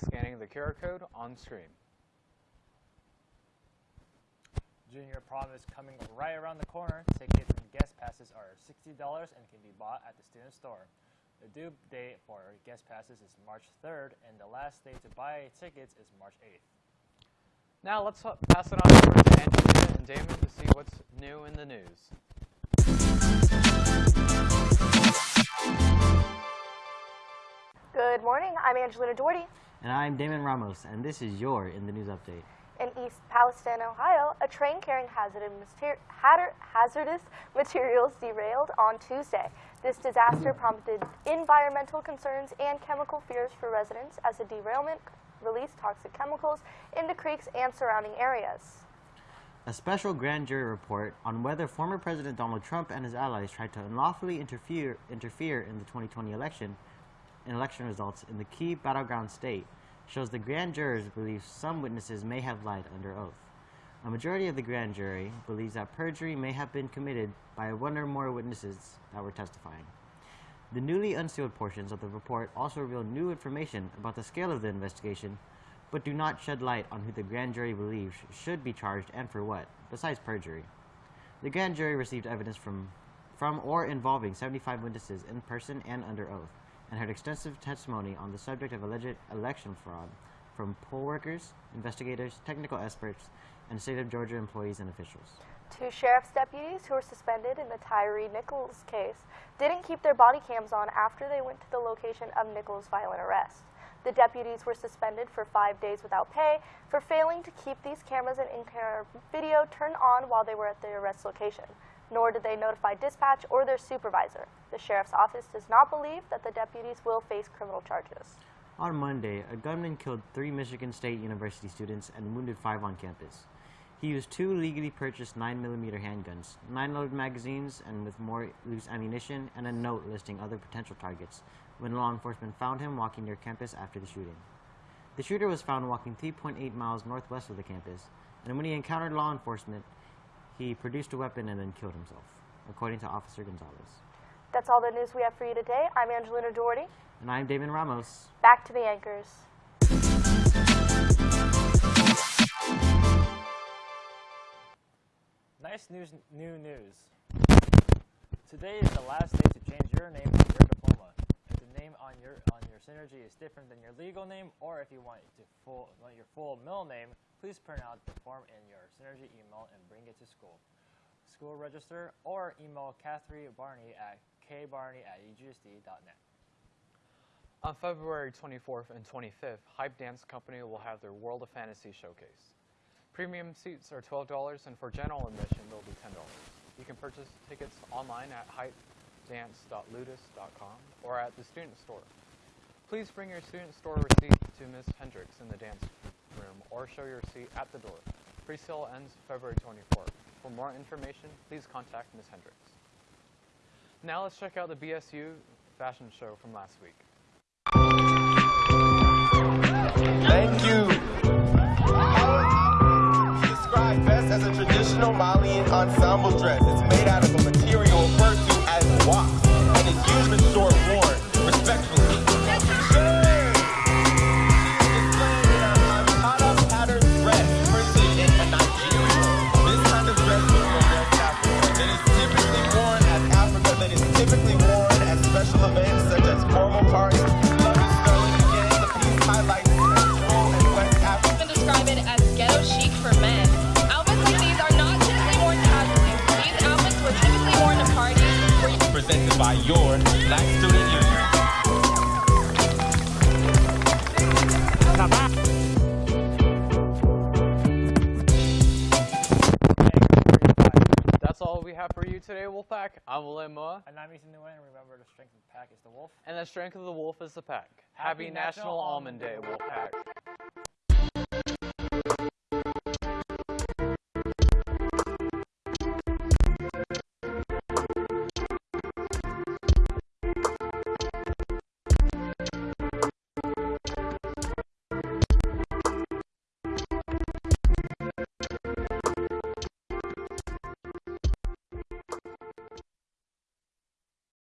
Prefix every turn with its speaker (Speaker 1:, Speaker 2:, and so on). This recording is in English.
Speaker 1: the QR code on screen.
Speaker 2: Junior prom is coming right around the corner. Tickets and guest passes are $60 and can be bought at the student store. The due date for guest passes is March 3rd, and the last day to buy tickets is March 8th.
Speaker 1: Now let's pass it on over to Angelina and Damon to see what's new in the news.
Speaker 3: Good morning. I'm Angelina Doherty.
Speaker 4: And I'm Damon Ramos, and this is your In the News Update.
Speaker 3: In East Palestine, Ohio, a train carrying hazardous, mater- hatter- hazardous materials derailed on Tuesday. This disaster prompted environmental concerns and chemical fears for residents as the derailment released toxic chemicals into creeks and surrounding areas.
Speaker 4: A special grand jury report on whether former President Donald Trump and his allies tried to unlawfully interfere, interfere in the 2020 election in election results in the key battleground state shows the grand jurors believe some witnesses may have lied under oath. A majority of the grand jury believes that perjury may have been committed by one or more witnesses that were testifying. The newly unsealed portions of the report also reveal new information about the scale of the investigation, but do not shed light on who the grand jury believes should be charged and for what, besides perjury. The grand jury received evidence from, from or involving 75 witnesses in person and under oath, and heard extensive testimony on the subject of alleged election fraud from poll workers, investigators, technical experts, and state of Georgia employees and officials.
Speaker 3: Two sheriff's deputies who were suspended in the Tyre Nichols case didn't keep their body cams on after they went to the location of Nichols' violent arrest. The deputies were suspended for five days without pay for failing to keep these cameras and in-car video turned on while they were at the arrest location. Nor did they notify dispatch or their supervisor. The sheriff's office does not believe that the deputies will face criminal charges.
Speaker 4: On Monday, a gunman killed three Michigan State University students and wounded five on campus. He used two legally purchased 9mm handguns, nine loaded magazines, and with more loose ammunition, and a note listing other potential targets when law enforcement found him walking near campus after the shooting. The shooter was found walking 3.8 miles northwest of the campus, and when he encountered law enforcement, he produced a weapon and then killed himself, according to Officer Gonzalez.
Speaker 3: That's all the news we have for you today. I'm Angelina Doherty.
Speaker 4: And I'm Damon Ramos.
Speaker 3: Back to the anchors.
Speaker 2: Nice news, new news. Today is the last day to change your name on your diploma. If the name on your on your synergy is different than your legal name, or if you want to full want your full middle name, please print out the form in your synergy email and bring it to school. School register or email Catherine Barney at kbarney at egsd.net.
Speaker 1: On February 24th and 25th, Hype Dance Company will have their World of Fantasy showcase. Premium seats are $12, and for general admission, they'll be $10. You can purchase tickets online at hypedance.ludus.com or at the student store. Please bring your student store receipt to Ms. Hendricks in the dance room or show your receipt at the door. Presale ends February 24th. For more information, please contact Ms. Hendricks. Now let's check out the BSU fashion show from last week.
Speaker 5: Thank you. Described best as a traditional Malian ensemble dress. It's made out of a your Black Student Union.
Speaker 1: That's all we have for you today, Wolfpack. I'm William Moa,
Speaker 2: And I'm Ethan Nguyen, and remember the strength of the pack is the wolf.
Speaker 1: and the strength of the wolf is the pack.
Speaker 2: Happy
Speaker 1: Happy,
Speaker 2: National
Speaker 1: National
Speaker 2: Almond
Speaker 1: Almond Day,
Speaker 2: Day,
Speaker 1: Wolfpack.